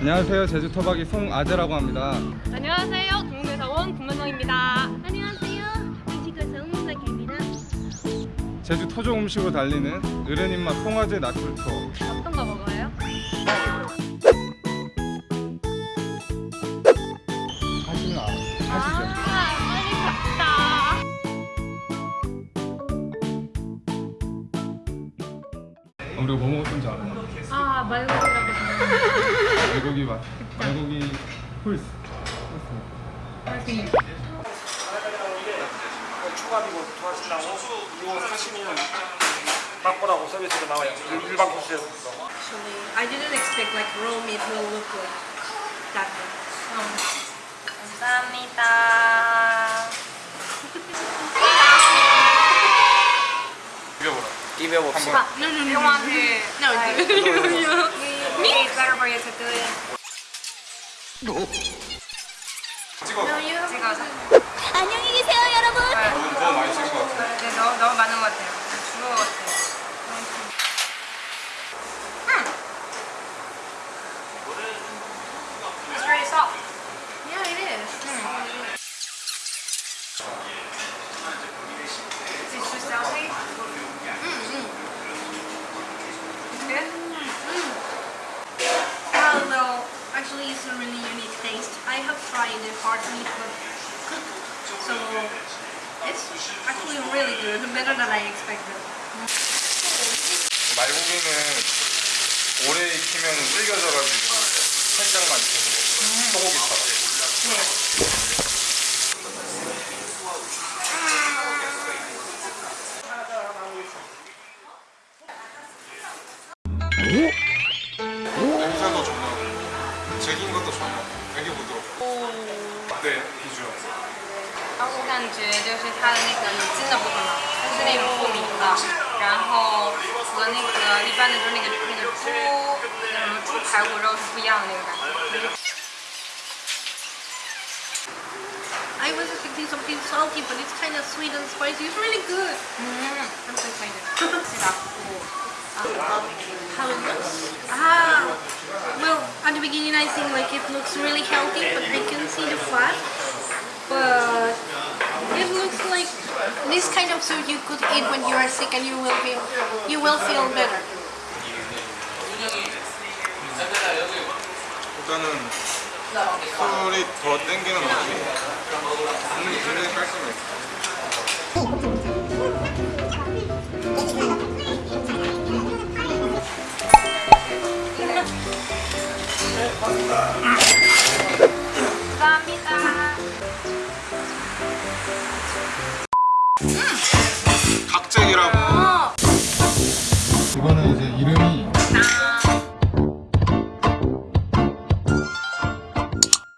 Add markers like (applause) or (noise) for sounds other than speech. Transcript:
안녕하세요 제주 토박이 송아재라고 합니다 안녕하세요. 온 김문성입니다. 안녕하세요. 미식에서 응사입니다 제주 토종 음식으로 달리는 어른 입맛 송아재 나출 투어 어떤 거 먹어 우리가 뭐 먹었던지 알아? 아, 말고기라고 말고기 맛 말고기 훌스 생각해. 초밥이고 좋아하신다고 이거 사시면 맛보라고 서비스로 나와요 일- 일반 코스에서 Actually, I didn't expect like raw meat will look like that. 감사합니다. 비벼보라 한번 No, no, no. You want to No, like, do you? me? It's better for you to do it. 찍어 No, you have 찍어서. 안녕히 계세요, 여러분. 너무, 너무 많이 찍은 것 같아 네, 너무, 너무 많은 것 같아요. 죽은 것 같아요. 음. It's very soft. Yeah, it is. Is it too salty? It's good? Although, actually, it's a really unique taste. Tried the hard meat but cooked, so it's actually really good, better than I expected. 말고기는 오래 익히면 질겨져가지고 살짝만 익혀서 먹어요 소고기처럼 냄새도 좋고 질긴 것도 좋아 那个不多。哦。对，必须要。后，我感觉就是它的那个有筋的部分嘛，它是那种透明的，然后和那个一般的就是那个那个猪那什么猪排骨肉是不一样的那个感觉。I was expecting something salty, but it's kind of sweet and spicy. It's really good. Mmm, I'm so excited. See that? Oh. at the beginning I think like it looks really healthy, but I can see the fat. But it looks like this kind of soup you could eat when you are sick and you will feel you will feel better. 일단은 술이 더 땡기는 맛이 국물이 굉장히 깔끔해요 (laughs) 감사합니다. 각잭이라고. 이거는 이제 이름이